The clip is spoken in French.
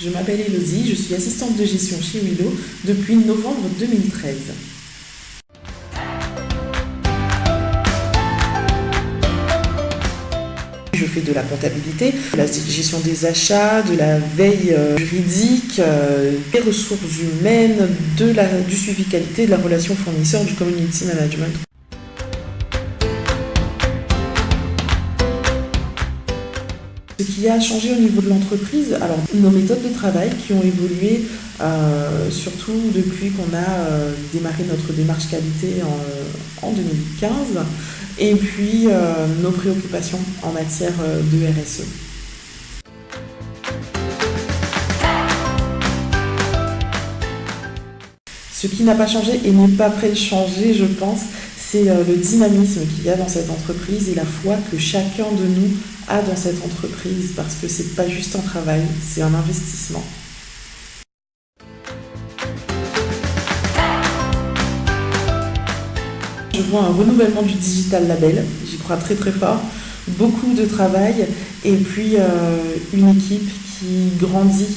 Je m'appelle Elodie, je suis assistante de gestion chez Willow depuis novembre 2013. Je fais de la comptabilité, de la gestion des achats, de la veille euh, juridique, euh, des ressources humaines, du suivi qualité, de la relation fournisseur, du community management. Ce qui a changé au niveau de l'entreprise, alors nos méthodes de travail qui ont évolué euh, surtout depuis qu'on a euh, démarré notre démarche qualité en, 2015 et puis euh, nos préoccupations en matière de RSE. Ce qui n'a pas changé et n'est pas prêt de changer, je pense, c'est le dynamisme qu'il y a dans cette entreprise et la foi que chacun de nous a dans cette entreprise parce que c'est pas juste un travail, c'est un investissement. Je vois un renouvellement du digital label, j'y crois très très fort, beaucoup de travail. Et puis euh, une équipe qui grandit